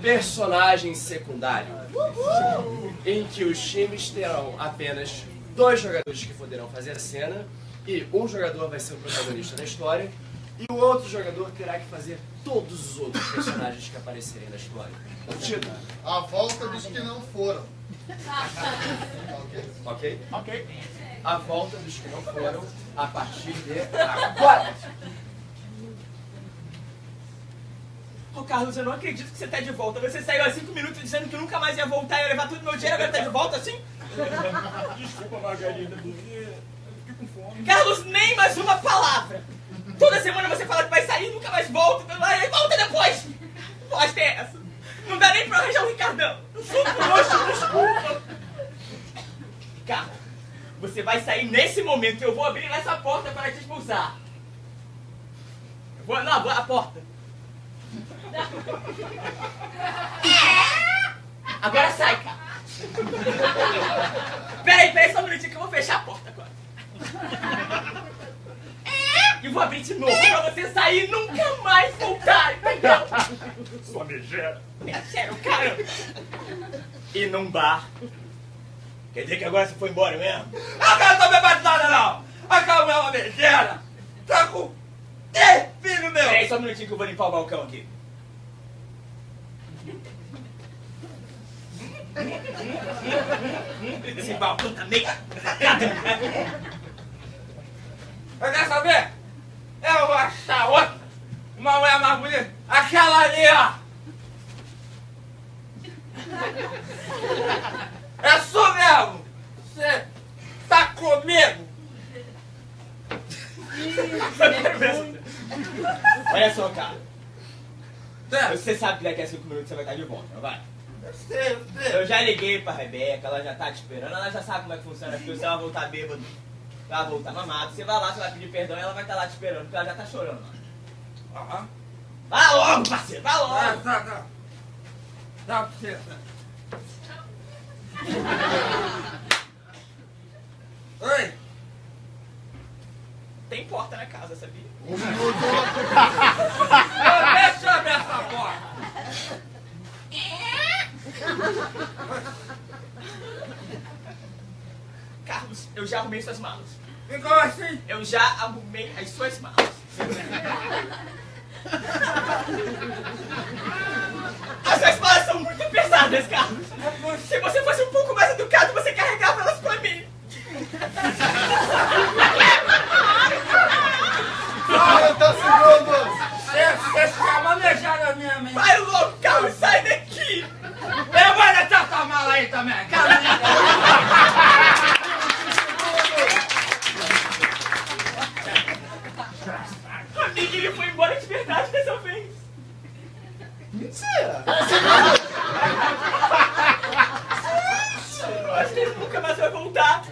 personagem secundário, em que os times terão apenas dois jogadores que poderão fazer a cena e um jogador vai ser o protagonista da história e o outro jogador terá que fazer todos os outros personagens que aparecerem na história. O título. A volta dos que não foram. Ok? Ok. A volta dos que não foram a partir de agora. Ô Carlos, eu não acredito que você tá de volta. Você saiu há cinco minutos dizendo que nunca mais ia voltar e ia levar todo meu dinheiro, agora tá de volta assim? Desculpa, Margarida, porque eu fiquei com fome. Carlos, nem mais uma palavra! Toda semana você fala que vai sair, nunca mais volta, e volta depois! Bosta é essa? Não dá nem pra arranjar o Ricardão! Sou trouxa, desculpa! Carlos, você vai sair nesse momento, eu vou abrir essa porta para te expulsar! Eu vou, não, a porta! Agora sai, cara! Peraí, peraí, só um minutinho que eu vou fechar a porta agora. E vou abrir de novo pra você sair e nunca mais voltar, entendeu? Sua megera. Sério, cara. E num bar. Quer dizer que agora você foi embora mesmo? A cara não tá me nada, não! A é uma megera! Tá com três filhos meu! Peraí, só um minutinho que eu vou limpar o balcão aqui. Esse balcão meio... Eu quero saber? Eu vou achar outra! Uma mulher mais bonita! Aquela ali, ó! É sua mesmo! Você tá comigo! Olha só, cara. É, Você sabe que daqui a cinco minutos você vai estar de volta, não vai? Eu sei, eu sei. Eu já liguei pra Rebeca, ela já tá te esperando, ela já sabe como é que funciona aqui. Você vai voltar bêbado, vai voltar mamado. Você vai lá, você vai pedir perdão e ela vai estar lá te esperando, porque ela já tá chorando. Aham. Vai logo, parceiro, vai Ah, logo! tá, tá. Tá, você. Oi! Tem porta na casa, sabia? Ô, Deixa eu abrir essa porta! Carlos, eu já arrumei suas malas. Como assim? Eu já arrumei as suas malas. As suas malas são muito pesadas, Carlos. Se você fosse um pouco mais educado, você carregava elas pra mim. Ah, 40 segundos! Você, você chama manejada minha mente! Vai logo, Carlos, sai daqui! Eu vou deixar essa mala aí também! Caminha! Amigo, ele foi embora de verdade dessa vez. Mentira! Eu acho que ele nunca mais vai voltar.